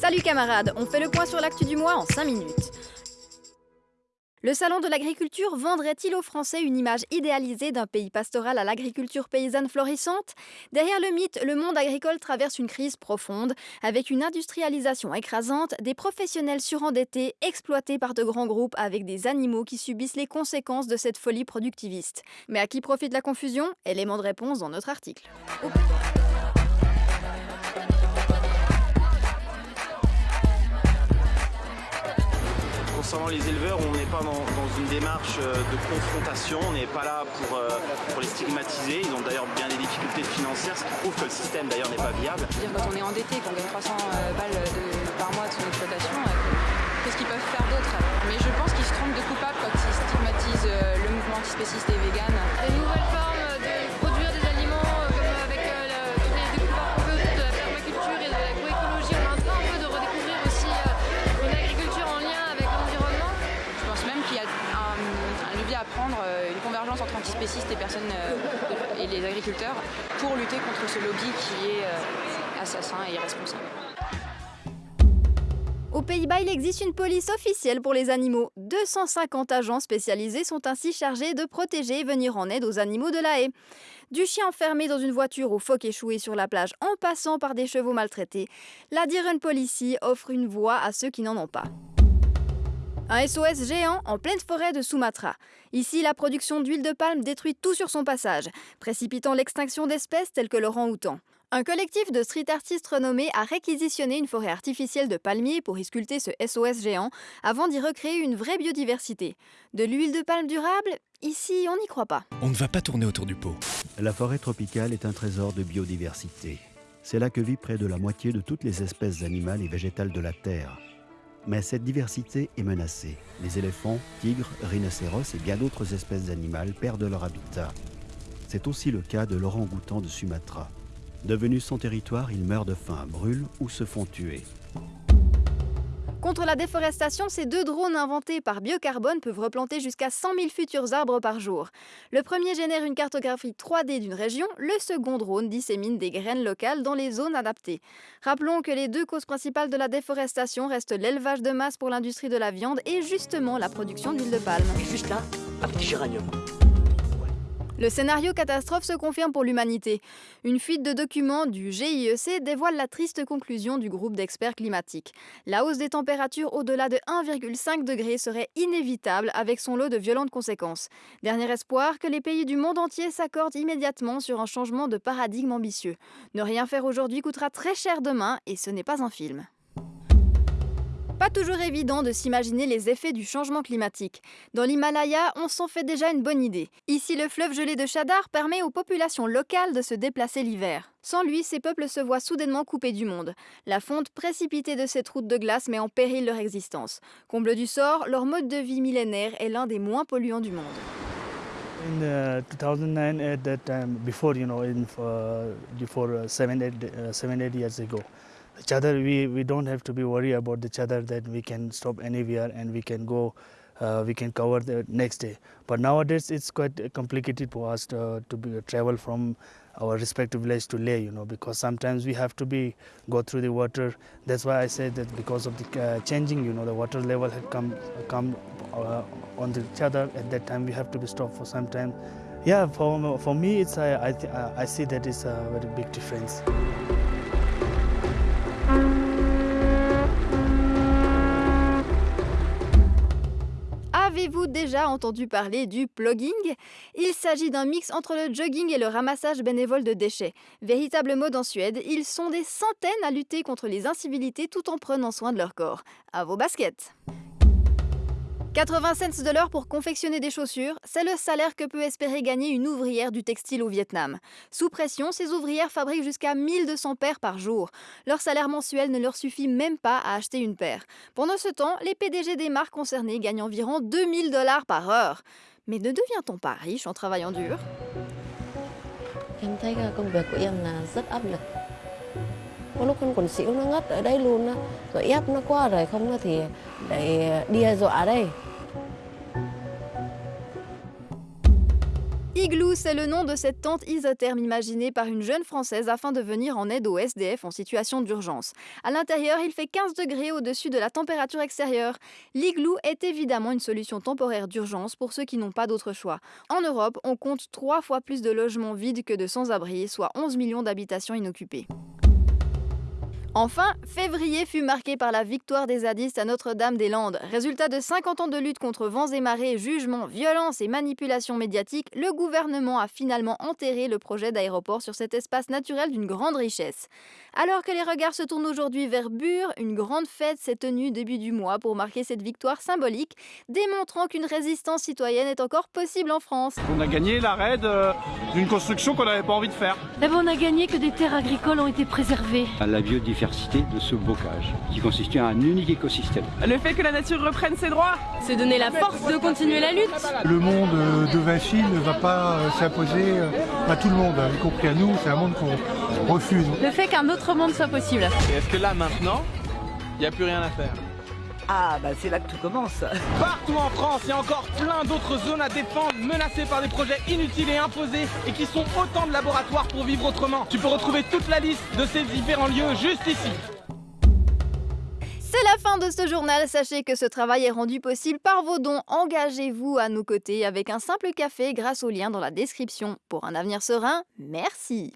Salut camarades, on fait le point sur l'actu du mois en 5 minutes. Le salon de l'agriculture vendrait-il aux Français une image idéalisée d'un pays pastoral à l'agriculture paysanne florissante? Derrière le mythe, le monde agricole traverse une crise profonde, avec une industrialisation écrasante, des professionnels surendettés, exploités par de grands groupes avec des animaux qui subissent les conséquences de cette folie productiviste. Mais à qui profite la confusion? Élément de réponse dans notre article. Concernant les éleveurs, on n'est pas dans, une démarche euh, de confrontation, on n'est pas là pour, euh, pour, les stigmatiser. Ils ont d'ailleurs bien des difficultés financières, ce qui prouve que le système d'ailleurs n'est pas viable. Dire, quand on est endetté, qu'on gagne 300 euh, balles par mois de son exploitation, qu'est-ce qu'ils peuvent faire d'autre? Mais je pense qu'ils se trompent de coupable quand ils stigmatisent le mouvement antispéciste et vegan. Des nouvelles formes Euh, une convergence entre antispécistes et, personnes, euh, et les agriculteurs pour lutter contre ce lobby qui est euh, assassin et irresponsable. Aux Pays-Bas, il existe une police officielle pour les animaux. 250 agents spécialisés sont ainsi chargés de protéger et venir en aide aux animaux de la haie. Du chien enfermé dans une voiture au phoque échoué sur la plage en passant par des chevaux maltraités, la Diren Policy offre une voix à ceux qui n'en ont pas. Un SOS géant en pleine forêt de Sumatra. Ici, la production d'huile de palme détruit tout sur son passage, précipitant l'extinction d'espèces telles que le rang-outan. Un collectif de street artistes renommés a réquisitionné une forêt artificielle de palmiers pour y sculpter ce SOS géant avant d'y recréer une vraie biodiversité. De l'huile de palme durable Ici, on n'y croit pas. On ne va pas tourner autour du pot. La forêt tropicale est un trésor de biodiversité. C'est là que vit près de la moitié de toutes les espèces animales et végétales de la Terre. Mais cette diversité est menacée. Les éléphants, tigres, rhinocéros et bien d'autres espèces d'animaux perdent leur habitat. C'est aussi le cas de l'orang-outan de Sumatra. Devenus sans territoire, ils meurent de faim, brûlent ou se font tuer. Contre la déforestation, ces deux drones inventés par Biocarbone peuvent replanter jusqu'à 100 000 futurs arbres par jour. Le premier génère une cartographie 3D d'une région, le second drone dissémine des graines locales dans les zones adaptées. Rappelons que les deux causes principales de la déforestation restent l'élevage de masse pour l'industrie de la viande et justement la production d'huile de palme. juste là, un petit géranium. Le scénario catastrophe se confirme pour l'humanité. Une fuite de documents du GIEC dévoile la triste conclusion du groupe d'experts climatiques. La hausse des températures au-delà de 1,5 degré serait inévitable avec son lot de violentes conséquences. Dernier espoir que les pays du monde entier s'accordent immédiatement sur un changement de paradigme ambitieux. Ne rien faire aujourd'hui coûtera très cher demain et ce n'est pas un film. Pas toujours évident de s'imaginer les effets du changement climatique. Dans l'Himalaya, on s'en fait déjà une bonne idée. Ici, le fleuve gelé de Chadar permet aux populations locales de se déplacer l'hiver. Sans lui, ces peuples se voient soudainement coupés du monde. La fonte précipitée de cette route de glace met en péril leur existence. Comble du sort, leur mode de vie millénaire est l'un des moins polluants du monde. In 2009, uh, chadar we we don't have to be worried about the chadar that we can stop anywhere and we can go uh, we can cover the next day. But nowadays it's quite complicated for us to, to be, travel from our respective village to lay you know because sometimes we have to be go through the water. That's why i said that because of the uh, changing you know the water level had come come uh, on the chadar at that time we have to be stopped for some time. Yeah for for me it's i i, I see that is a very big difference Avez-vous déjà entendu parler du plugging? Il s'agit d'un mix entre le jogging et le ramassage bénévole de déchets. Véritable mode en Suède, ils sont des centaines à lutter contre les incivilités tout en prenant soin de leur corps. À vos baskets 80 cents de l'heure pour confectionner des chaussures, c'est le salaire que peut espérer gagner une ouvrière du textile au Vietnam. Sous pression, ces ouvrières fabriquent jusqu'à 1200 paires par jour. Leur salaire mensuel ne leur suffit même pas à acheter une paire. Pendant ce temps, les PDG des marques concernées gagnent environ 2000 dollars par heure. Mais ne devient-on pas riche en travaillant dur? Igloo, c'est le nom de cette tente isotherme imaginée par une jeune Française afin de venir en aide aux SDF en situation d'urgence. À l'intérieur, il fait 15 degrés au-dessus de la température extérieure. L'igloo est évidemment une solution temporaire d'urgence pour ceux qui n'ont pas d'autre choix. En Europe, on compte trois fois plus de logements vides que de sans-abri, soit 11 millions d'habitations inoccupées. Enfin, février fut marqué par la victoire des zadistes à Notre-Dame-des-Landes. Résultat de 50 ans de lutte contre vents et marées, jugements, violences et manipulations médiatiques, le gouvernement a finalement enterré le projet d'aéroport sur cet espace naturel d'une grande richesse. Alors que les regards se tournent aujourd'hui vers Bure, une grande fête s'est tenue début du mois pour marquer cette victoire symbolique, démontrant qu'une résistance citoyenne est encore possible en France. On a gagné l'arrêt d'une construction qu'on n'avait pas envie de faire. Eh ben, on a gagné que des terres agricoles ont été préservées. La biodiversité de ce bocage, qui constitue un unique écosystème. Le fait que la nature reprenne ses droits, c'est donner la force de continuer la lutte. Le monde de Vinci ne va pas s'imposer à tout le monde, y compris à nous, c'est un monde qu'on refuse. Le fait qu'un autre monde soit possible. Est-ce que là, maintenant, il n'y a plus rien à faire? Ah bah c'est là que tout commence. Partout en France, il y a encore plein d'autres zones à défendre, menacées par des projets inutiles et imposés, et qui sont autant de laboratoires pour vivre autrement. Tu peux retrouver toute la liste de ces différents lieux juste ici. C'est la fin de ce journal. Sachez que ce travail est rendu possible par vos dons. Engagez-vous à nos côtés avec un simple café grâce au lien dans la description. Pour un avenir serein, merci.